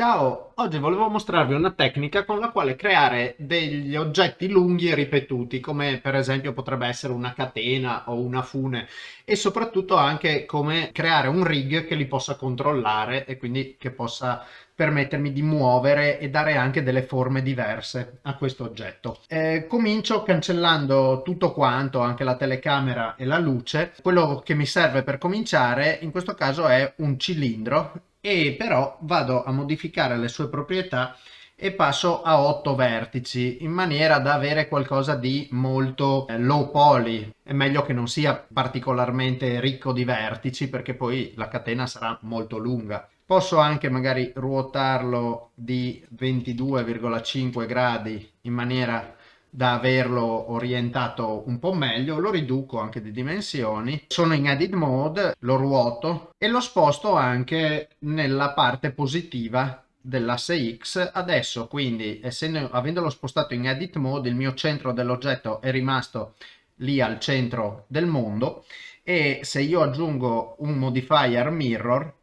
Ciao, oggi volevo mostrarvi una tecnica con la quale creare degli oggetti lunghi e ripetuti, come per esempio potrebbe essere una catena o una fune, e soprattutto anche come creare un rig che li possa controllare e quindi che possa permettermi di muovere e dare anche delle forme diverse a questo oggetto. Eh, comincio cancellando tutto quanto, anche la telecamera e la luce. Quello che mi serve per cominciare in questo caso è un cilindro e però vado a modificare le sue proprietà e passo a 8 vertici in maniera da avere qualcosa di molto eh, low poly. È meglio che non sia particolarmente ricco di vertici perché poi la catena sarà molto lunga. Posso anche magari ruotarlo di 22,5 gradi in maniera da averlo orientato un po' meglio, lo riduco anche di dimensioni, sono in edit mode, lo ruoto e lo sposto anche nella parte positiva dell'asse X. Adesso quindi, essendo, avendolo spostato in edit mode, il mio centro dell'oggetto è rimasto lì al centro del mondo e se io aggiungo un modifier mirror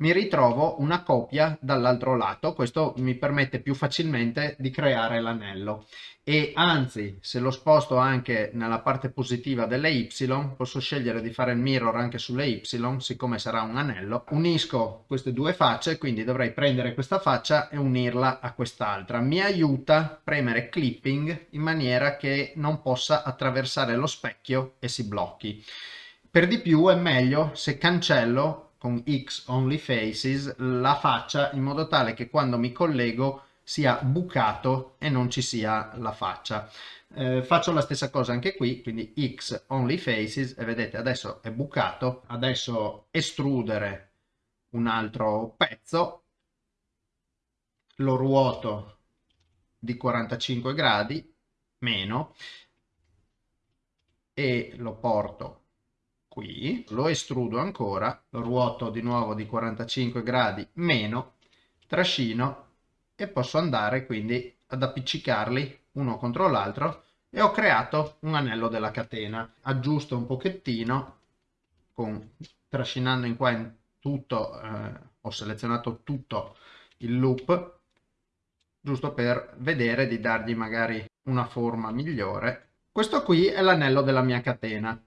mi ritrovo una copia dall'altro lato, questo mi permette più facilmente di creare l'anello. E anzi se lo sposto anche nella parte positiva delle Y posso scegliere di fare il mirror anche sulle Y siccome sarà un anello. Unisco queste due facce quindi dovrei prendere questa faccia e unirla a quest'altra. Mi aiuta premere clipping in maniera che non possa attraversare lo specchio e si blocchi. Per di più è meglio se cancello con X Only Faces la faccia in modo tale che quando mi collego sia bucato e non ci sia la faccia. Eh, faccio la stessa cosa anche qui, quindi X Only Faces e vedete adesso è bucato, adesso estrudere un altro pezzo, lo ruoto di 45 gradi, meno, e lo porto qui, lo estrudo ancora, lo ruoto di nuovo di 45 gradi meno, trascino e posso andare quindi ad appiccicarli uno contro l'altro e ho creato un anello della catena. Aggiusto un pochettino, con, trascinando in qua in tutto, eh, ho selezionato tutto il loop, giusto per vedere di dargli magari una forma migliore. Questo qui è l'anello della mia catena.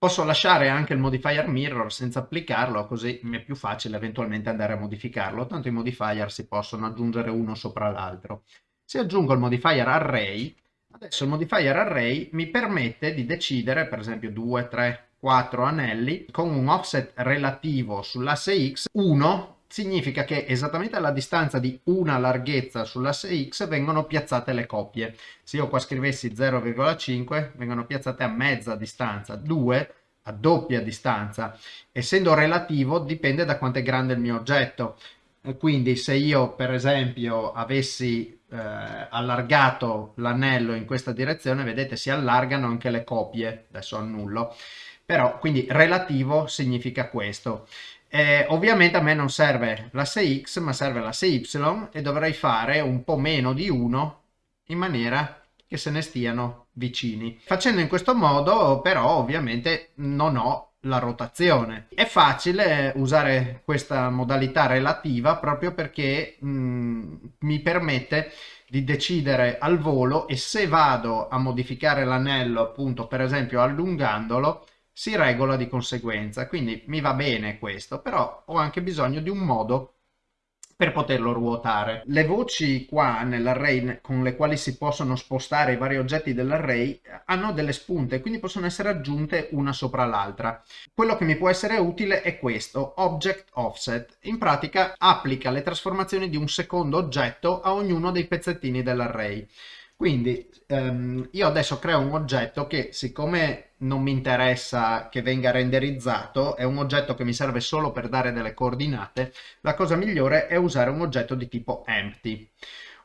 Posso lasciare anche il modifier mirror senza applicarlo, così mi è più facile eventualmente andare a modificarlo, tanto i modifier si possono aggiungere uno sopra l'altro. Se aggiungo il modifier array, adesso il modifier array mi permette di decidere, per esempio 2, 3, 4 anelli, con un offset relativo sull'asse X, 1 significa che esattamente alla distanza di una larghezza sull'asse X vengono piazzate le coppie. Se io qua scrivessi 0,5 vengono piazzate a mezza distanza, 2 a doppia distanza. Essendo relativo dipende da quanto è grande il mio oggetto. Quindi se io per esempio avessi eh, allargato l'anello in questa direzione, vedete si allargano anche le coppie, adesso annullo, però quindi relativo significa questo. Eh, ovviamente a me non serve l'asse x ma serve l'asse y e dovrei fare un po' meno di 1 in maniera che se ne stiano vicini. Facendo in questo modo però ovviamente non ho la rotazione. È facile usare questa modalità relativa proprio perché mh, mm, mi permette di decidere al volo e se vado a modificare l'anello appunto per esempio allungandolo si regola di conseguenza. Quindi mi va bene questo, però ho anche bisogno di un modo per poterlo ruotare. Le voci qua nell'array con le quali si possono spostare i vari oggetti dell'array hanno delle spunte, quindi possono essere aggiunte una sopra l'altra. Quello che mi può essere utile è questo, Object Offset. In pratica applica le trasformazioni di un secondo oggetto a ognuno dei pezzettini dell'array. Quindi ehm, io adesso creo un oggetto che siccome non mi interessa che venga renderizzato, è un oggetto che mi serve solo per dare delle coordinate, la cosa migliore è usare un oggetto di tipo empty.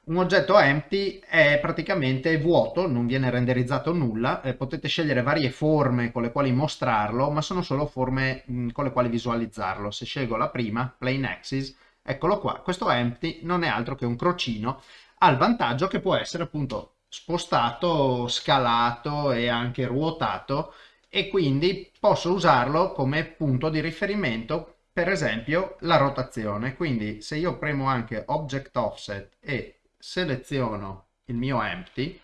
Un oggetto empty è praticamente vuoto, non viene renderizzato nulla, eh, potete scegliere varie forme con le quali mostrarlo, ma sono solo forme mh, con le quali visualizzarlo. Se scelgo la prima, plain axis, eccolo qua, questo empty non è altro che un crocino ha il vantaggio che può essere appunto spostato, scalato e anche ruotato e quindi posso usarlo come punto di riferimento per esempio la rotazione. Quindi se io premo anche Object Offset e seleziono il mio empty,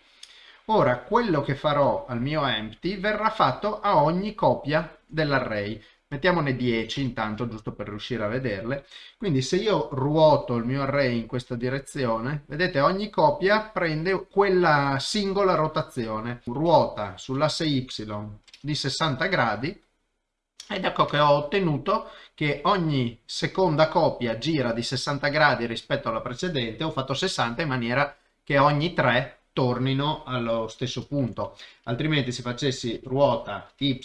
ora quello che farò al mio empty verrà fatto a ogni copia dell'array. Mettiamone 10 intanto, giusto per riuscire a vederle. Quindi se io ruoto il mio array in questa direzione, vedete ogni copia prende quella singola rotazione. Ruota sull'asse Y di 60 gradi ed ecco che ho ottenuto che ogni seconda copia gira di 60 gradi rispetto alla precedente, ho fatto 60 in maniera che ogni 3 tornino allo stesso punto, altrimenti se facessi ruota y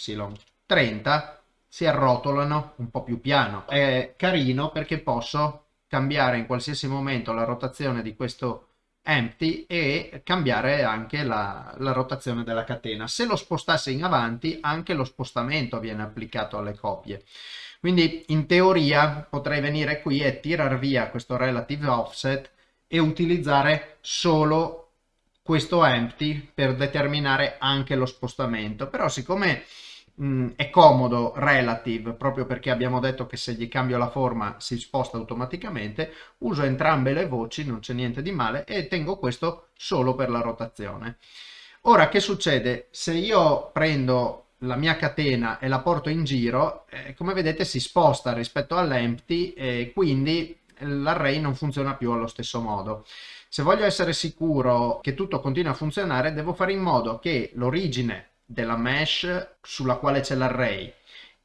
30 si arrotolano un po' più piano. È carino perché posso cambiare in qualsiasi momento la rotazione di questo empty e cambiare anche la, la, rotazione della catena. Se lo spostasse in avanti, anche lo spostamento viene applicato alle copie. Quindi in teoria potrei venire qui e tirar via questo relative offset e utilizzare solo questo empty per determinare anche lo spostamento. Però siccome mh, è comodo relative proprio perché abbiamo detto che se gli cambio la forma si sposta automaticamente uso entrambe le voci non c'è niente di male e tengo questo solo per la rotazione. Ora che succede? Se io prendo la mia catena e la porto in giro eh, come vedete si sposta rispetto all'empty e quindi l'array non funziona più allo stesso modo. Se voglio essere sicuro che tutto continui a funzionare devo fare in modo che l'origine della mesh sulla quale c'è l'array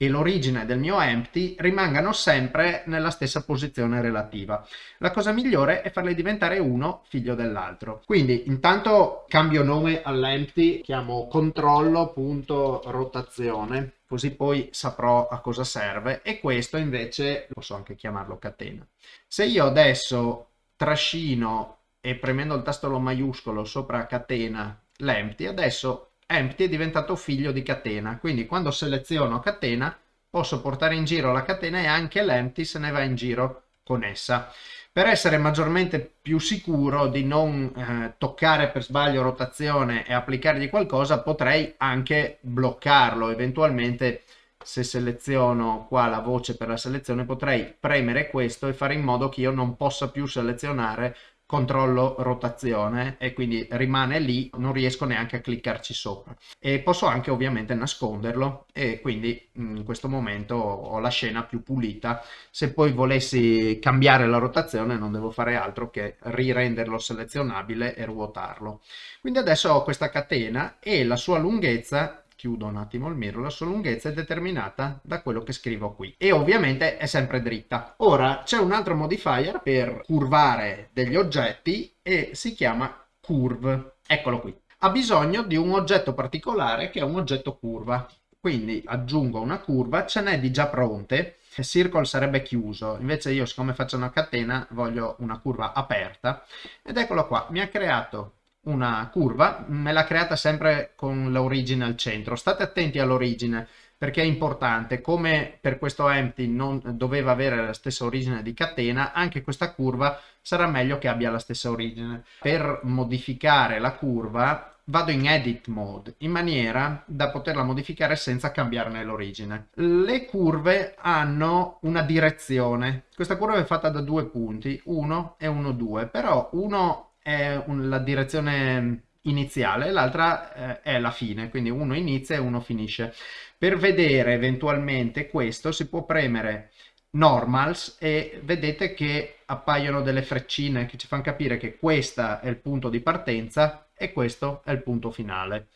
e l'origine del mio empty rimangano sempre nella stessa posizione relativa. La cosa migliore è farle diventare uno figlio dell'altro. Quindi intanto cambio nome all'empty, chiamo controllo.rotazione, così poi saprò a cosa serve e questo invece posso anche chiamarlo catena. Se io adesso trascino e premendo il tasto maiuscolo sopra catena l'empty, adesso empty è diventato figlio di catena, quindi quando seleziono catena posso portare in giro la catena e anche l'empty se ne va in giro con essa. Per essere maggiormente più sicuro di non eh, toccare per sbaglio rotazione e applicargli qualcosa, potrei anche bloccarlo. Eventualmente, se seleziono qua la voce per la selezione, potrei premere questo e fare in modo che io non possa più selezionare controllo rotazione e quindi rimane lì, non riesco neanche a cliccarci sopra. E posso anche ovviamente nasconderlo e quindi in questo momento ho la scena più pulita. Se poi volessi cambiare la rotazione non devo fare altro che rirenderlo selezionabile e ruotarlo. Quindi adesso ho questa catena e la sua lunghezza chiudo un attimo il mirror, la sua lunghezza è determinata da quello che scrivo qui e ovviamente è sempre dritta. Ora c'è un altro modifier per curvare degli oggetti e si chiama curve. Eccolo qui. Ha bisogno di un oggetto particolare che è un oggetto curva. Quindi aggiungo una curva, ce n'è di già pronte, circle sarebbe chiuso, invece io siccome faccio una catena voglio una curva aperta ed eccolo qua, mi ha creato una curva, me l'ha creata sempre con l'origine al centro. State attenti all'origine perché è importante, come per questo empty non doveva avere la stessa origine di catena, anche questa curva sarà meglio che abbia la stessa origine. Per modificare la curva vado in edit mode in maniera da poterla modificare senza cambiarne l'origine. Le curve hanno una direzione, questa curva è fatta da due punti, 1 e 1, 2, però uno è un, la direzione iniziale, l'altra eh, è la fine, quindi uno inizia e uno finisce. Per vedere eventualmente questo si può premere normals e vedete che appaiono delle freccine che ci fanno capire che questo è il punto di partenza e questo è il punto finale.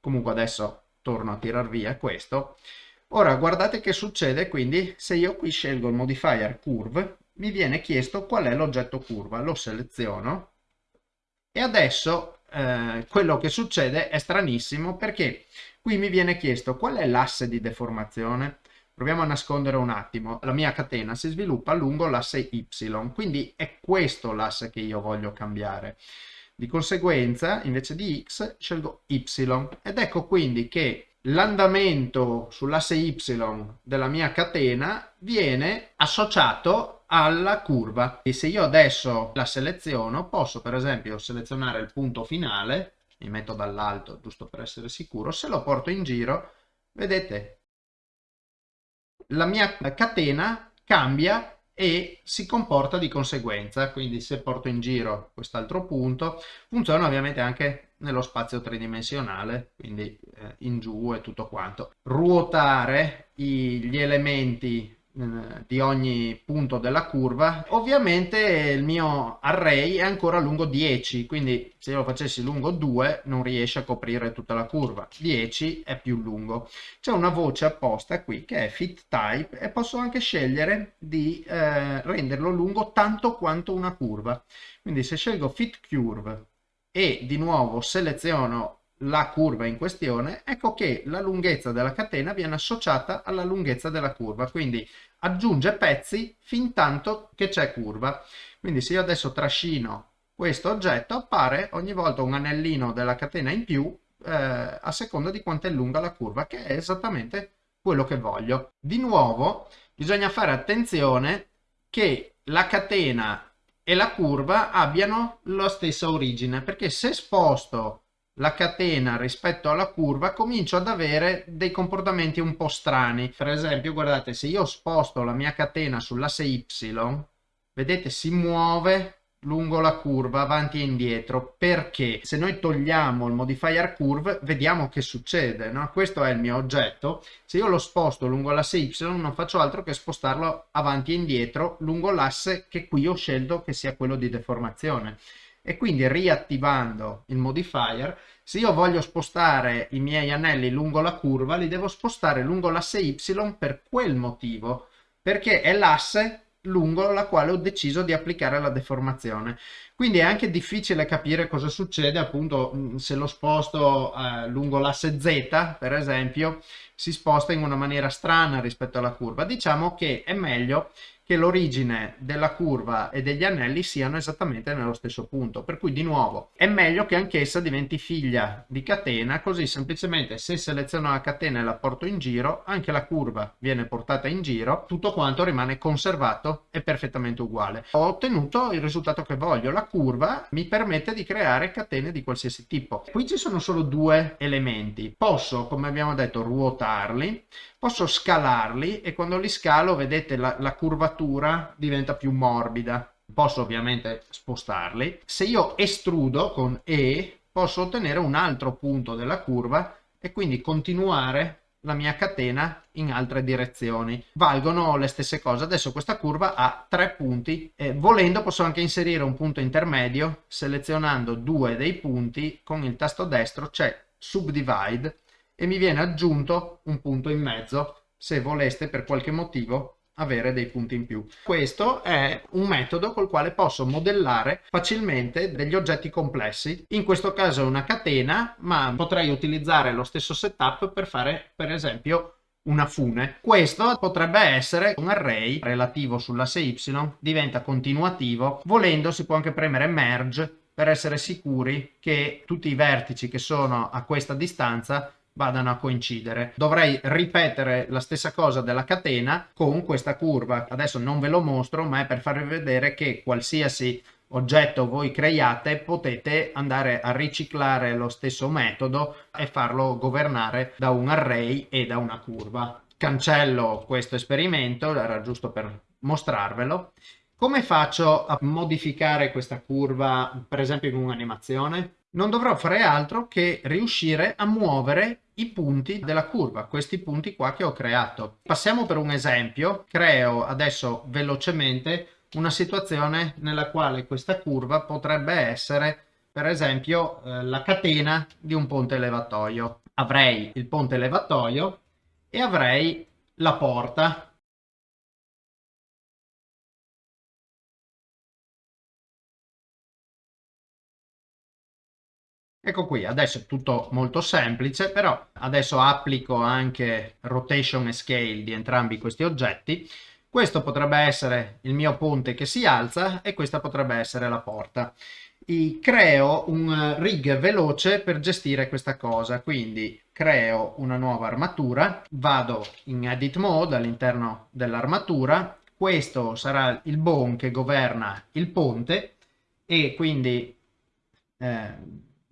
Comunque adesso torno a tirar via questo. Ora guardate che succede quindi se io qui scelgo il modifier curve mi viene chiesto qual è l'oggetto curva, lo seleziono e adesso eh, quello che succede è stranissimo perché qui mi viene chiesto qual è l'asse di deformazione. Proviamo a nascondere un attimo. La mia catena si sviluppa lungo l'asse Y, quindi è questo l'asse che io voglio cambiare. Di conseguenza, invece di X, scelgo Y. Ed ecco quindi che l'andamento sull'asse Y della mia catena viene associato alla curva. E se io adesso la seleziono posso per esempio selezionare il punto finale mi metto dall'alto giusto per essere sicuro se lo porto in giro vedete la mia catena cambia e si comporta di conseguenza, quindi se porto in giro quest'altro punto, funziona ovviamente anche nello spazio tridimensionale, quindi eh, in giù e tutto quanto. Ruotare i, gli elementi eh, di ogni punto della curva. Ovviamente il mio array è ancora lungo 10 quindi se lo facessi lungo 2 non riesce a coprire tutta la curva. 10 è più lungo. C'è una voce apposta qui che è fit type e posso anche scegliere di eh, renderlo lungo tanto quanto una curva. Quindi se scelgo fit curve e di nuovo seleziono la curva in questione, ecco che la lunghezza della catena viene associata alla lunghezza della curva, quindi aggiunge pezzi fin tanto che c'è curva. Quindi se io adesso trascino questo oggetto appare ogni volta un anellino della catena in più eh, a seconda di quanto è lunga la curva, che è esattamente quello che voglio. Di nuovo bisogna fare attenzione che la catena e la curva abbiano la stessa origine, perché se sposto la catena rispetto alla curva comincio ad avere dei comportamenti un po' strani. Per esempio, guardate, se io sposto la mia catena sull'asse Y, vedete, si muove lungo la curva avanti e indietro. Perché? Se noi togliamo il modifier curve vediamo che succede no? questo è il mio oggetto. Se io lo sposto lungo l'asse y non faccio altro che spostarlo avanti e indietro lungo l'asse che qui ho scelto che sia quello di deformazione. E quindi riattivando il modifier se io voglio spostare i miei anelli lungo la curva li devo spostare lungo l'asse y per quel motivo. Perché è l'asse lungo la quale ho deciso di applicare la deformazione. Quindi è anche difficile capire cosa succede appunto se lo sposto eh, lungo l'asse z per esempio si sposta in una maniera strana rispetto alla curva. Diciamo che è meglio che l'origine della curva e degli anelli siano esattamente nello stesso punto. Per cui di nuovo è meglio che anch'essa diventi figlia di catena, così semplicemente se seleziono la catena e la porto in giro, anche la curva viene portata in giro, tutto quanto rimane conservato e perfettamente uguale. Ho ottenuto il risultato che voglio, la curva mi permette di creare catene di qualsiasi tipo. Qui ci sono solo due elementi, posso come abbiamo detto ruotarli, posso scalarli e quando li scalo vedete la, la curvatura diventa più morbida. Posso ovviamente spostarli. Se io estrudo con E posso ottenere un altro punto della curva e quindi continuare la mia catena in altre direzioni. Valgono le stesse cose. Adesso questa curva ha tre punti e volendo posso anche inserire un punto intermedio selezionando due dei punti. Con il tasto destro c'è subdivide e mi viene aggiunto un punto in mezzo. Se voleste per qualche motivo avere dei punti in più. Questo è un metodo col quale posso modellare facilmente degli oggetti complessi. In questo caso è una catena, ma potrei utilizzare lo stesso setup per fare per esempio una fune. Questo potrebbe essere un array relativo sull'asse y, diventa continuativo. Volendo si può anche premere merge per essere sicuri che tutti i vertici che sono a questa distanza vadano a coincidere. Dovrei ripetere la stessa cosa della catena con questa curva. Adesso non ve lo mostro, ma è per farvi vedere che qualsiasi oggetto voi creiate potete andare a riciclare lo stesso metodo e farlo governare da un array e da una curva. Cancello questo esperimento, era giusto per mostrarvelo. Come faccio a modificare questa curva, per esempio in un'animazione? non dovrò fare altro che riuscire a muovere i punti della curva, questi punti qua che ho creato. Passiamo per un esempio, creo adesso velocemente una situazione nella quale questa curva potrebbe essere per esempio eh, la catena di un ponte levatoio. Avrei il ponte levatoio e avrei la porta Ecco qui, adesso è tutto molto semplice, però adesso applico anche rotation e scale di entrambi questi oggetti. Questo potrebbe essere il mio ponte che si alza e questa potrebbe essere la porta. I creo un rig veloce per gestire questa cosa, quindi creo una nuova armatura, vado in edit mode all'interno dell'armatura, questo sarà il bone che governa il ponte e quindi eh,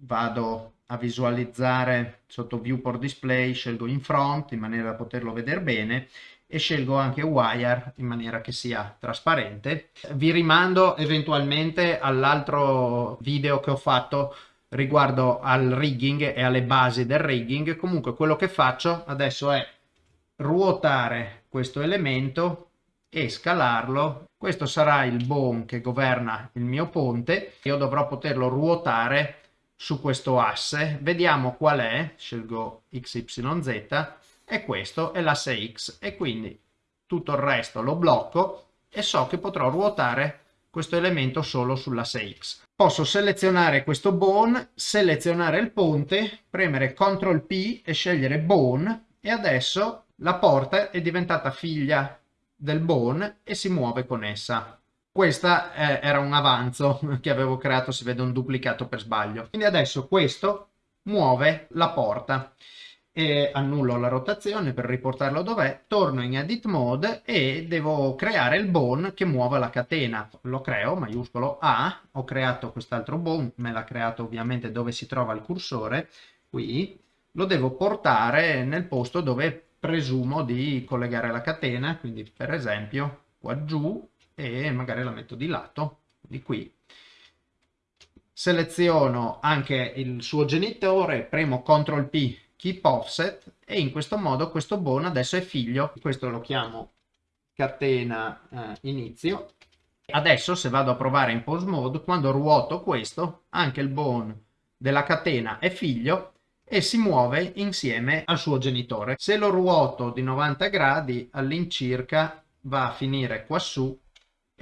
vado a visualizzare sotto viewport display, scelgo in front in maniera da poterlo vedere bene e scelgo anche wire in maniera che sia trasparente. Vi rimando eventualmente all'altro video che ho fatto riguardo al rigging e alle basi del rigging. Comunque quello che faccio adesso è ruotare questo elemento e scalarlo. Questo sarà il bone che governa il mio ponte. Io dovrò poterlo ruotare su questo asse. Vediamo qual è. Scelgo XYZ e questo è l'asse X e quindi tutto il resto lo blocco e so che potrò ruotare questo elemento solo sull'asse X. Posso selezionare questo bone, selezionare il ponte, premere CTRL P e scegliere bone e adesso la porta è diventata figlia del bone e si muove con essa. Questa eh, era un avanzo che avevo creato, si vede un duplicato per sbaglio. Quindi adesso questo muove la porta e annullo la rotazione per riportarlo dov'è, torno in edit mode e devo creare il bone che muova la catena. Lo creo, maiuscolo A, ho creato quest'altro bone, me l'ha creato ovviamente dove si trova il cursore, qui, lo devo portare nel posto dove presumo di collegare la catena, quindi per esempio qua giù e magari la metto di lato, di qui. Seleziono anche il suo genitore, premo CTRL P keep offset e in questo modo questo bone adesso è figlio, questo lo chiamo catena eh, inizio. Adesso se vado a provare in pose mode, quando ruoto questo, anche il bone della catena è figlio e si muove insieme al suo genitore. Se lo ruoto di 90 gradi all'incirca va a finire quassù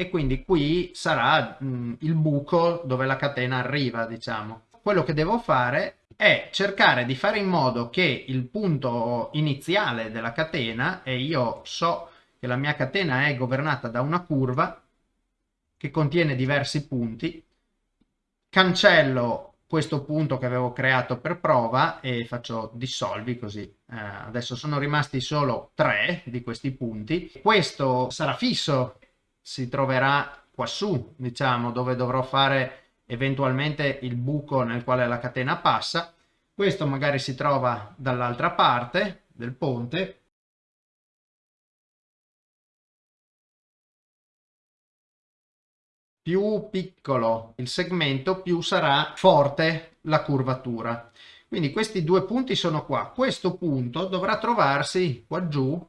e quindi qui sarà mh, il buco dove la catena arriva, diciamo. Quello che devo fare è cercare di fare in modo che il punto iniziale della catena, e io so che la mia catena è governata da una curva che contiene diversi punti, cancello questo punto che avevo creato per prova e faccio dissolvi così. Eh, adesso sono rimasti solo tre di questi punti. Questo sarà fisso, si troverà quassù, diciamo, dove dovrò fare eventualmente il buco nel quale la catena passa. Questo magari si trova dall'altra parte del ponte. Più piccolo il segmento, più sarà forte la curvatura. Quindi questi due punti sono qua. Questo punto dovrà trovarsi qua giù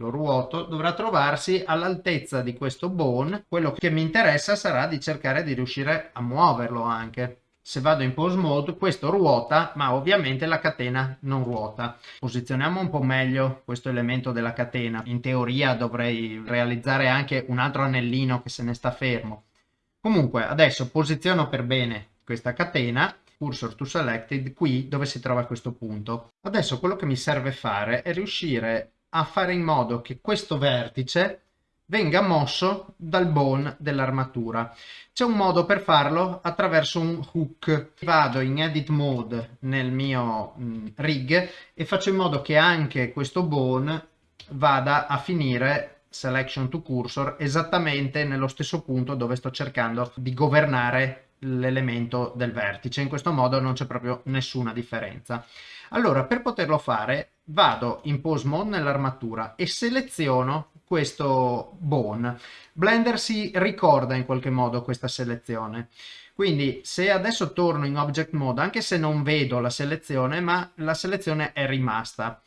lo ruoto, dovrà trovarsi all'altezza di questo bone. Quello che mi interessa sarà di cercare di riuscire a muoverlo anche. Se vado in pose mode questo ruota ma ovviamente la catena non ruota. Posizioniamo un po' meglio questo elemento della catena. In teoria dovrei realizzare anche un altro anellino che se ne sta fermo. Comunque adesso posiziono per bene questa catena cursor to selected qui dove si trova questo punto. Adesso quello che mi serve fare è riuscire a fare in modo che questo vertice venga mosso dal bone dell'armatura. C'è un modo per farlo attraverso un hook. Vado in edit mode nel mio mh, mm, rig e faccio in modo che anche questo bone vada a finire selection to cursor esattamente nello stesso punto dove sto cercando di governare l'elemento del vertice. In questo modo non c'è proprio nessuna differenza. Allora, per poterlo fare, vado in pose mode nell'armatura e seleziono questo bone. Blender si ricorda in qualche modo questa selezione. Quindi se adesso torno in object mode, anche se non vedo la selezione, ma la selezione è rimasta.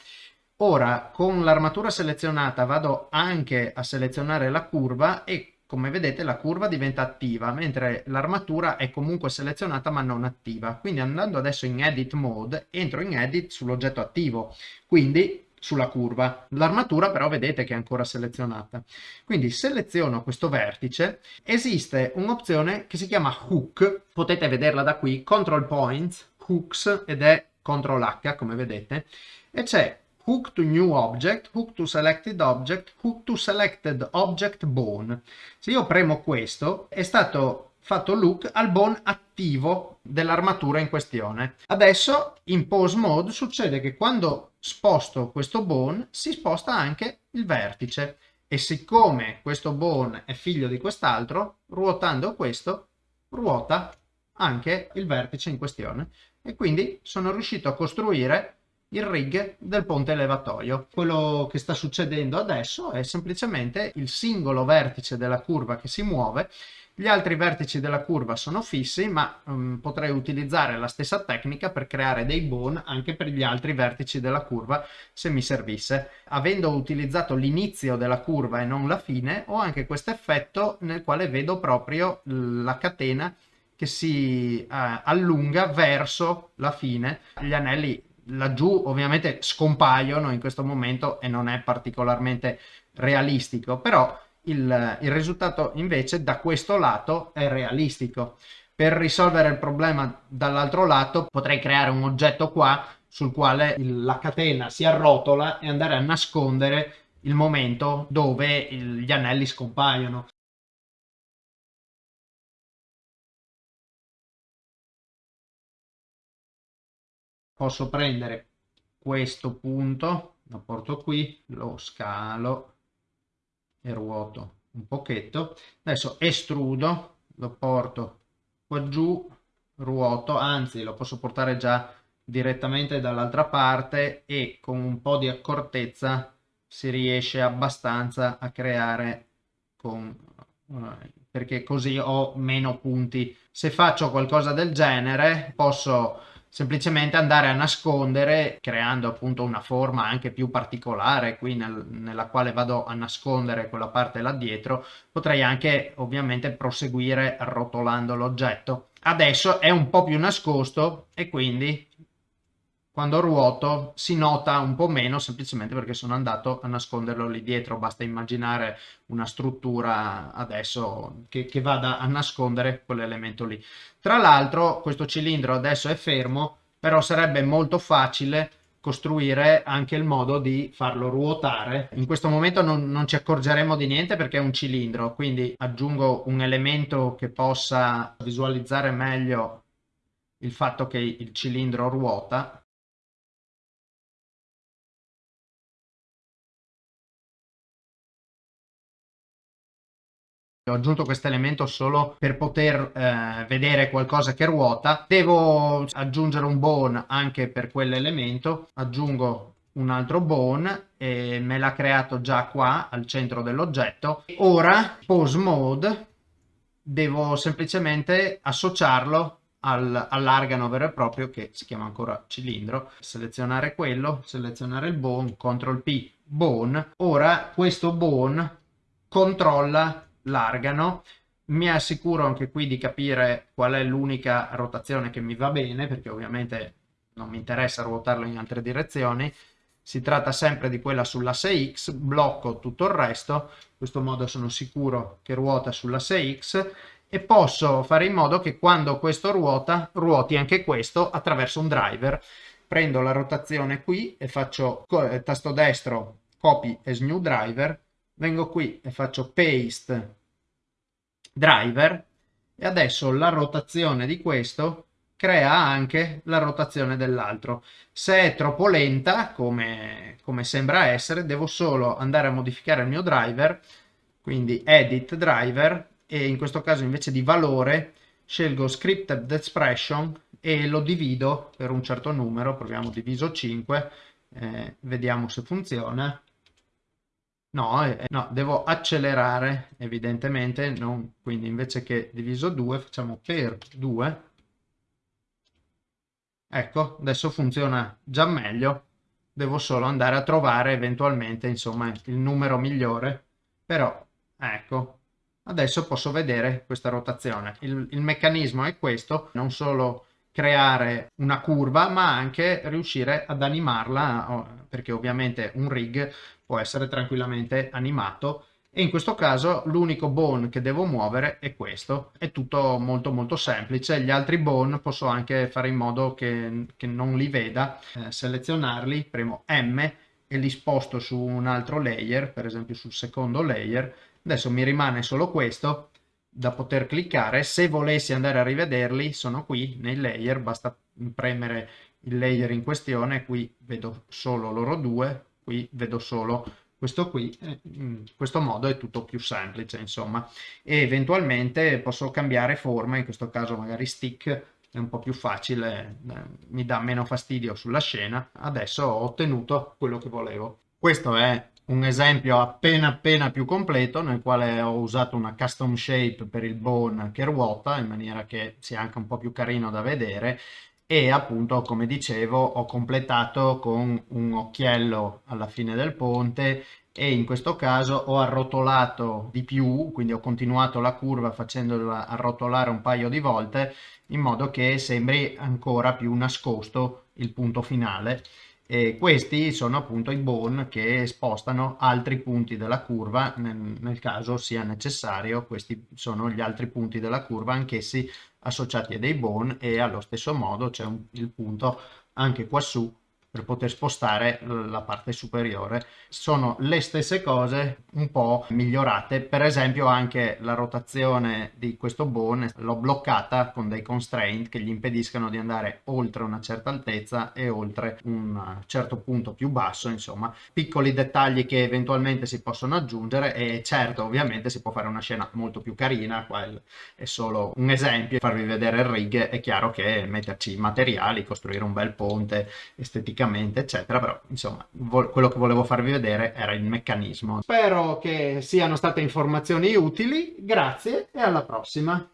Ora con l'armatura selezionata vado anche a selezionare la curva e come vedete la curva diventa attiva, mentre l'armatura è comunque selezionata ma non attiva. Quindi andando adesso in Edit Mode, entro in Edit sull'oggetto attivo, quindi sulla curva. L'armatura però vedete che è ancora selezionata. Quindi seleziono questo vertice, esiste un'opzione che si chiama Hook, potete vederla da qui, Control Points, Hooks, ed è Ctrl H come vedete, e c'è hook to new object, hook to selected object, hook to selected object bone. Se io premo questo, è stato fatto look al bone attivo dell'armatura in questione. Adesso in pose mode succede che quando sposto questo bone si sposta anche il vertice e siccome questo bone è figlio di quest'altro, ruotando questo ruota anche il vertice in questione e quindi sono riuscito a costruire il rig del ponte levatoio. Quello che sta succedendo adesso è semplicemente il singolo vertice della curva che si muove gli altri vertici della curva sono fissi, ma um, potrei utilizzare la stessa tecnica per creare dei bone anche per gli altri vertici della curva se mi servisse. Avendo utilizzato l'inizio della curva e non la fine, ho anche questo effetto nel quale vedo proprio la catena che si uh, allunga verso la fine. Gli anelli laggiù ovviamente scompaiono in questo momento e non è particolarmente realistico, però il, il risultato invece da questo lato è realistico. Per risolvere il problema dall'altro lato potrei creare un oggetto qua sul quale il, la catena si arrotola e andare a nascondere il momento dove il, gli anelli scompaiono. Posso prendere questo punto, lo porto qui, lo scalo e ruoto un pochetto. Adesso estrudo lo porto qua giù ruoto anzi lo posso portare già direttamente dall'altra parte e con un po' di accortezza si riesce abbastanza a creare con perché così ho meno punti. Se faccio qualcosa del genere posso semplicemente andare a nascondere creando appunto una forma anche più particolare qui nel, nella quale vado a nascondere quella parte là dietro potrei anche ovviamente proseguire arrotolando l'oggetto. Adesso è un po' più nascosto e quindi quando ruoto si nota un po' meno semplicemente perché sono andato a nasconderlo lì dietro. Basta immaginare una struttura adesso che, che vada a nascondere quell'elemento lì. Tra l'altro questo cilindro adesso è fermo però sarebbe molto facile costruire anche il modo di farlo ruotare. In questo momento non, non ci accorgeremo di niente perché è un cilindro quindi aggiungo un elemento che possa visualizzare meglio il fatto che il cilindro ruota ho aggiunto questo elemento solo per poter eh, vedere qualcosa che ruota. Devo aggiungere un bone anche per quell'elemento. Aggiungo un altro bone e me l'ha creato già qua al centro dell'oggetto. Ora pose mode. Devo semplicemente associarlo al, all'argano vero e proprio che si chiama ancora cilindro. Selezionare quello selezionare il bone ctrl p bone. Ora questo bone controlla largano. Mi assicuro anche qui di capire qual è l'unica rotazione che mi va bene perché ovviamente non mi interessa ruotarlo in altre direzioni. Si tratta sempre di quella sull'asse X, blocco tutto il resto, in questo modo sono sicuro che ruota sull'asse X. E posso fare in modo che quando questo ruota, ruoti anche questo attraverso un driver. Prendo la rotazione qui e faccio eh, tasto destro copy as new driver vengo qui e faccio paste driver e adesso la rotazione di questo crea anche la rotazione dell'altro. Se è troppo lenta, come, come sembra essere, devo solo andare a modificare il mio driver, quindi edit driver, e in questo caso invece di valore scelgo scripted expression e lo divido per un certo numero, proviamo diviso 5, eh, vediamo se funziona, No, eh, no, devo accelerare evidentemente, non, quindi invece che diviso 2 facciamo per 2. Ecco, adesso funziona già meglio, devo solo andare a trovare eventualmente insomma il numero migliore, però ecco, adesso posso vedere questa rotazione. Il, il meccanismo è questo, non solo creare una curva ma anche riuscire ad animarla perché ovviamente un rig può essere tranquillamente animato. E in questo caso l'unico bone che devo muovere è questo. È tutto molto molto semplice. Gli altri bone posso anche fare in modo che, che non li veda. Eh, selezionarli premo M e li sposto su un altro layer per esempio sul secondo layer. Adesso mi rimane solo questo da poter cliccare. Se volessi andare a rivederli sono qui nei layer. Basta premere il layer in questione. Qui vedo solo loro due qui vedo solo questo qui in questo modo è tutto più semplice insomma e eventualmente posso cambiare forma in questo caso magari stick è un po' più facile, eh, mi dà meno fastidio sulla scena. Adesso ho ottenuto quello che volevo. Questo è un esempio appena appena più completo nel quale ho usato una custom shape per il bone che ruota in maniera che sia anche un po' più carino da vedere e appunto come dicevo ho completato con un occhiello alla fine del ponte e in questo caso ho arrotolato di più, quindi ho continuato la curva facendola arrotolare un paio di volte in modo che sembri ancora più nascosto il punto finale. E questi sono appunto i bone che spostano altri punti della curva nel, nel caso sia necessario. Questi sono gli altri punti della curva, anch'essi associati a dei bone e allo stesso modo c'è il punto anche quassù per poter spostare la parte superiore. Sono le stesse cose un po' migliorate, per esempio anche la rotazione di questo bone l'ho bloccata con dei constraint che gli impediscano di andare oltre una certa altezza e oltre un certo punto più basso, insomma. Piccoli dettagli che eventualmente si possono aggiungere e certo ovviamente si può fare una scena molto più carina, qua è solo un esempio, farvi vedere il rig. È chiaro che metterci materiali, costruire un bel ponte esteticamente tecnicamente, eccetera, però insomma quello che volevo farvi vedere era il meccanismo. Spero che siano state informazioni utili, grazie e alla prossima!